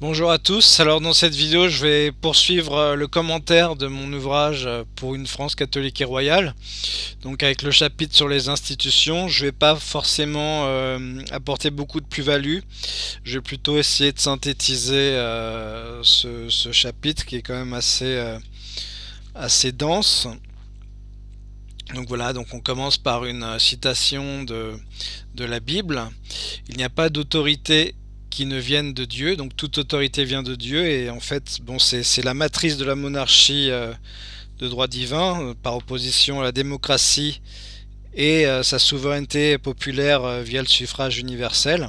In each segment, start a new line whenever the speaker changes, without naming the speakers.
Bonjour à tous, alors dans cette vidéo je vais poursuivre euh, le commentaire de mon ouvrage euh, pour une France catholique et royale. Donc avec le chapitre sur les institutions je vais pas forcément euh, apporter beaucoup de plus-value. Je vais plutôt essayer de synthétiser ce, chapitre qui est quand même assez, assez dense. Donc voilà, donc on commence par une citation de, de la Bible. Il n'y a pas d'autorité qui ne viennent de Dieu, donc toute autorité vient de Dieu, et en fait, bon, c'est la matrice de la monarchie euh, de droit divin, euh, par opposition à la démocratie et euh, sa souveraineté populaire via le suffrage universel.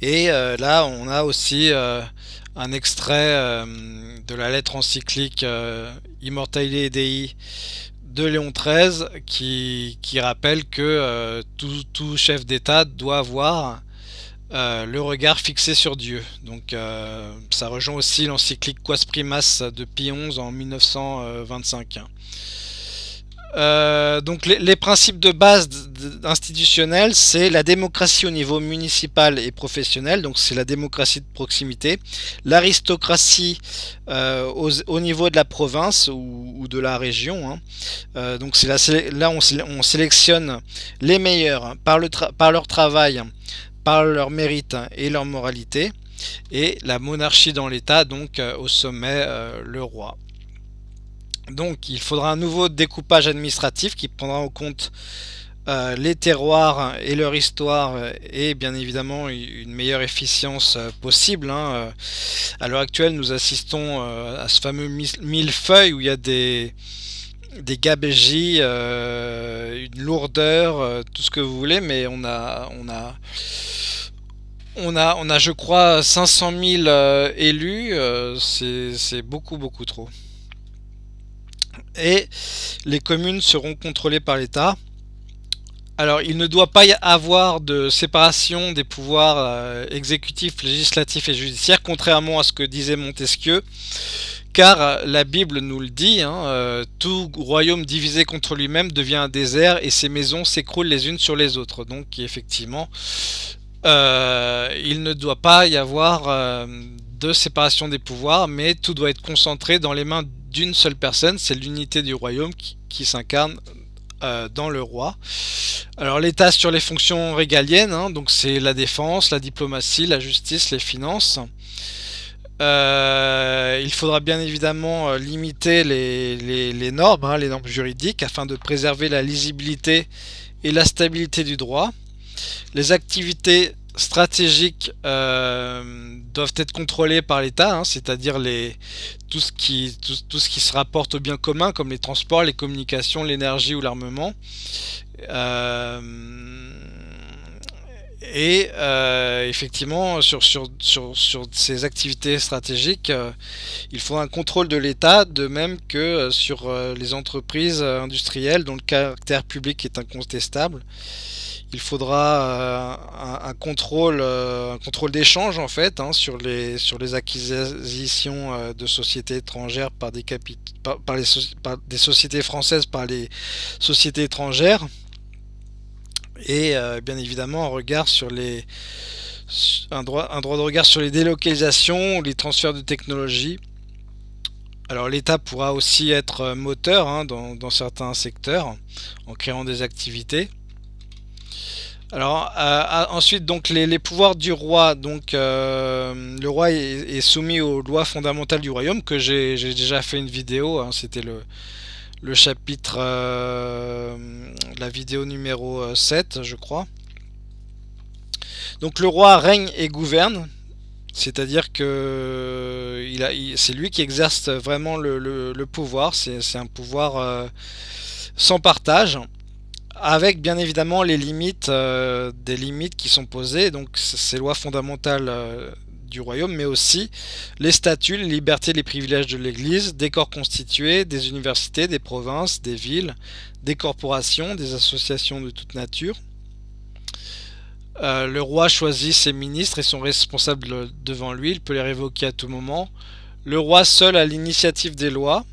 Et là, on a aussi un extrait de la lettre encyclique Immortale Dei de Léon XIII qui, qui rappelle que tout, tout, chef d'État doit avoir euh, le regard fixé sur Dieu. Donc euh, ça rejoint aussi l'encyclique Quas Primas de Pie XI en 1925. Euh, donc les, principes de base institutionnels, c'est la démocratie au niveau municipal et professionnel, donc c'est la démocratie de proximité, l'aristocratie au, niveau de la province ou, de la région, hein. donc c'est là on, on, sélectionne les meilleurs par, le par leur travail, par leur mérite et leur moralité, et la monarchie dans l'État, donc euh, au sommet euh, le roi. Donc il faudra un nouveau découpage administratif qui prendra en compte euh, les terroirs et leur histoire et bien évidemment une meilleure efficience possible. Hein. À l'heure actuelle, nous assistons à ce fameux millefeuille où il y a des, des gabégies, une lourdeur, tout ce que vous voulez, mais on a, on a on a, on a je crois 500 000 euh, élus, euh, c'est beaucoup beaucoup trop. Et les communes seront contrôlées par l'État. Alors il ne doit pas y avoir de séparation des pouvoirs euh, exécutifs, législatifs et judiciaires, contrairement à ce que disait Montesquieu. Car la Bible nous le dit, hein, tout royaume divisé contre lui-même devient un désert et ses maisons s'écroulent les unes sur les autres. Donc effectivement, euh, il ne doit pas y avoir euh, de séparation des pouvoirs, mais tout doit être concentré dans les mains d'une seule personne, c'est l'unité du royaume qui, s'incarne euh, dans le roi. Alors l'État sur les fonctions régaliennes, hein, c'est la défense, la diplomatie, la justice, les finances. Il faudra bien évidemment limiter les, normes, hein, les normes juridiques, afin de préserver la lisibilité et la stabilité du droit. Les activités stratégiques euh, doivent être contrôlées par l'État, hein, c'est-à-dire tout, ce qui, se rapporte au bien commun, comme les transports, les communications, l'énergie ou l'armement. Euh, et euh, effectivement, sur, sur, sur, sur, ces activités stratégiques, il faut un contrôle de l'État, de même que sur les entreprises industrielles dont le caractère public est incontestable. Il faudra euh, un, contrôle, euh, contrôle d'échange en fait hein, sur, les, sur les acquisitions euh, de sociétés étrangères par des, par, les des sociétés françaises par les sociétés étrangères et bien évidemment un regard sur les un droit, un droit de regard sur les délocalisations, les transferts de technologie. Alors l'État pourra aussi être moteur hein, dans, certains secteurs en créant des activités. Alors euh, ensuite donc les, pouvoirs du roi donc euh, le roi est, soumis aux lois fondamentales du royaume que j'ai déjà fait une vidéo hein, c'était le, le chapitre euh, la vidéo numéro 7 je crois. Donc le roi règne et gouverne. C'est à dire que c'est lui qui exerce vraiment le, le pouvoir. C'est un pouvoir sans partage avec bien évidemment les limites, euh, des limites qui sont posées, donc ces lois fondamentales euh, du royaume, mais aussi les statuts, les libertés, les privilèges de l'Église, des corps constitués, des universités, des provinces, des villes, des corporations, des associations de toute nature. Euh, le roi choisit ses ministres et sont responsables devant lui, il peut les révoquer à tout moment. Le roi seul a l'initiative des lois,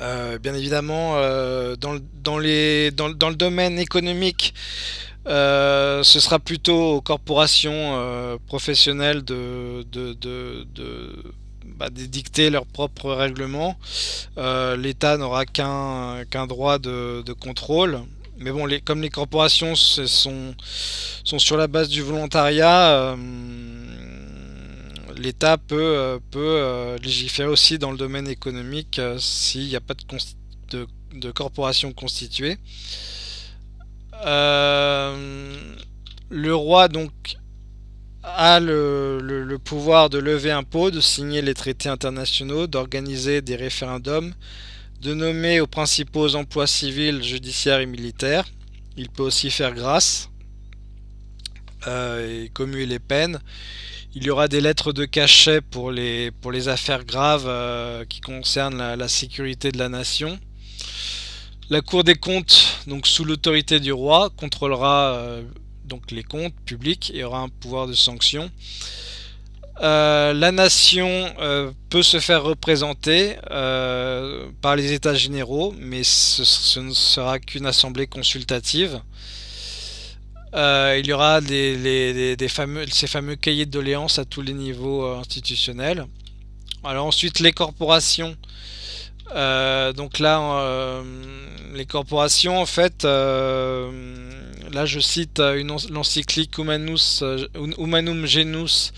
euh, bien évidemment, euh, dans, le domaine économique, ce sera plutôt aux corporations professionnelles de, de, bah, dicter leurs propres règlements. L'État n'aura qu'un droit de, contrôle. Mais bon, comme les corporations sont, sur la base du volontariat, l'État peut, euh, euh, légiférer aussi dans le domaine économique euh, s'il n'y a pas de, de, corporation constituée. Le roi donc a le, pouvoir de lever impôts, de signer les traités internationaux, d'organiser des référendums, de nommer aux principaux emplois civils, judiciaires et militaires. Il peut aussi faire grâce et commuer les peines. Il y aura des lettres de cachet pour les, pour affaires graves euh, qui concernent la, sécurité de la nation. La Cour des comptes, donc sous l'autorité du roi, contrôlera euh, donc les comptes publics et aura un pouvoir de sanction. Euh, la nation peut se faire représenter par les états généraux, mais ce ne sera qu'une assemblée consultative. Euh, il y aura ces fameux cahiers de doléances à tous les niveaux euh, institutionnels. Ensuite les corporations. Euh, donc là, les corporations, en fait, là je cite l'encyclique Humanum Genus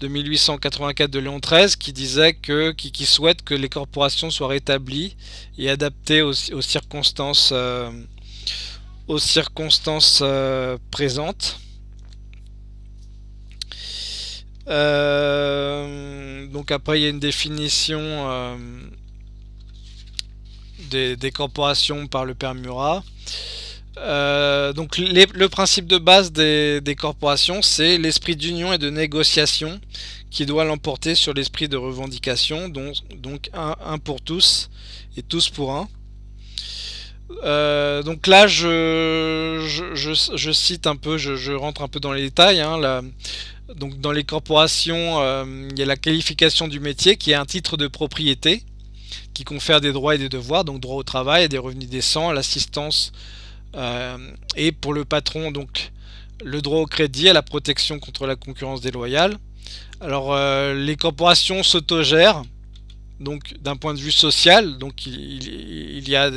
de 1884 de Léon XIII qui disait que qui, souhaite que les corporations soient rétablies et adaptées aux circonstances aux circonstances euh, présentes. Euh, donc après il y a une définition euh, des, corporations par le père Murat. donc le principe de base des, corporations c'est l'esprit d'union et de négociation qui doit l'emporter sur l'esprit de revendication donc, donc un pour tous et tous pour un. Euh, donc là, je, je, cite un peu, je, rentre un peu dans les détails. Hein, donc dans les corporations, euh, il y a la qualification du métier qui est un titre de propriété qui confère des droits et des devoirs, donc droit au travail, des revenus décents, l'assistance euh, et pour le patron, donc le droit au crédit, à la protection contre la concurrence déloyale. Alors les corporations s'autogèrent donc d'un point de vue social, donc il, y a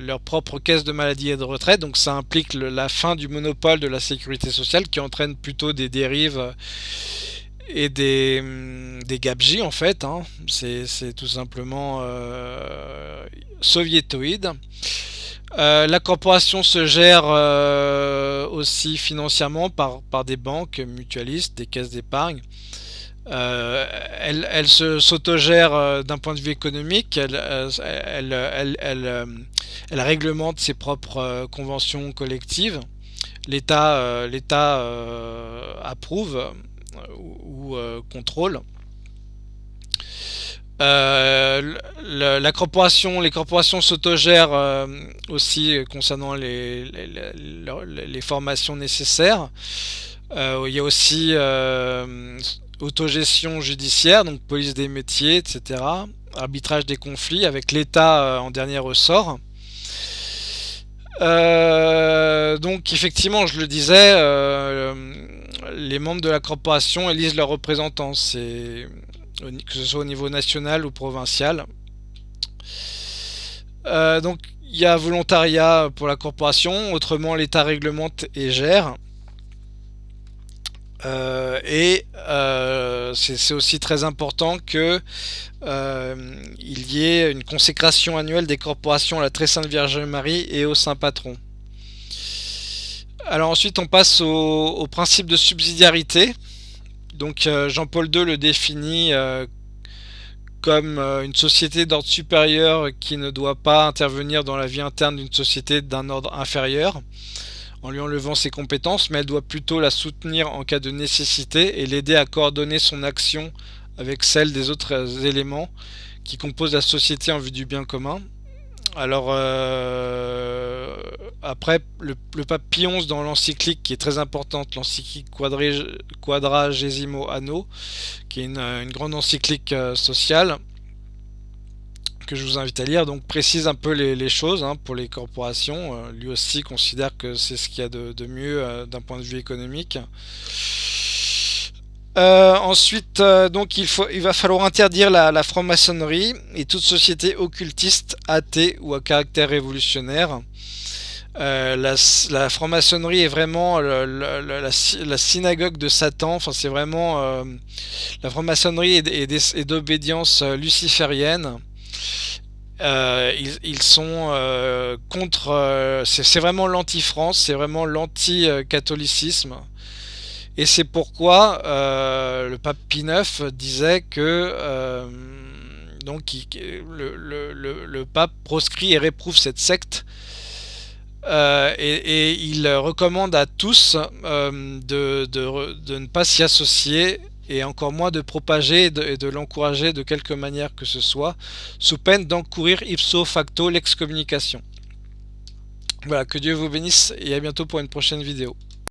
leur propre caisse de maladie et de retraite, donc ça implique la fin du monopole de la sécurité sociale qui entraîne plutôt des dérives et des, des gabegies en fait, hein. c'est tout simplement euh, soviétoïde. Euh, la corporation se gère euh, aussi financièrement par, par des banques mutualistes, des caisses d'épargne. Euh, elle, elle s'autogère d'un point de vue économique, elle, elle, elle, réglemente ses propres conventions collectives, l'État approuve ou, contrôle. la corporation, les corporations s'autogèrent aussi concernant les, les, formations nécessaires. il y a aussi autogestion judiciaire, donc police des métiers, etc. Arbitrage des conflits avec l'État euh, en dernier ressort. Euh, donc effectivement, je le disais, euh, les membres de la corporation élisent leurs représentants, que ce soit au niveau national ou provincial. donc il y a volontariat pour la corporation, autrement l'État réglemente et gère. Euh, et euh, c'est aussi très important que euh, y ait une consécration annuelle des corporations à la très sainte Vierge Marie et au Saint Patron. Alors ensuite on passe au, principe de subsidiarité. Donc Jean-Paul II le définit comme une société d'ordre supérieur qui ne doit pas intervenir dans la vie interne d'une société d'un ordre inférieur en lui enlevant ses compétences, mais elle doit plutôt la soutenir en cas de nécessité et l'aider à coordonner son action avec celle des autres éléments qui composent la société en vue du bien commun. Alors euh, après, le, pape Pie XI dans l'encyclique qui est très importante, l'encyclique Quadragesimo Anno, qui est une, grande encyclique euh, sociale, que je vous invite à lire, donc précise un peu les, choses hein, pour les corporations. lui aussi considère que c'est ce qu'il y a de, mieux d'un point de vue économique. ensuite, donc il, faut, il va falloir interdire la, franc-maçonnerie et toute société occultiste, athée ou à caractère révolutionnaire. Euh, la, franc-maçonnerie est vraiment la, synagogue de Satan. Enfin, c'est vraiment euh, la franc-maçonnerie est, d'obédience euh, ils, sont contre. c'est vraiment l'anti-France, c'est vraiment l'anti-catholicisme. Et c'est pourquoi le pape Pie IX disait que donc le, pape proscrit et réprouve cette secte euh, et, il recommande à tous euh, de, ne pas s'y associer et encore moins de propager et de, l'encourager de quelque manière que ce soit, sous peine d'encourir ipso facto l'excommunication. Voilà, que Dieu vous bénisse et à bientôt pour une prochaine vidéo.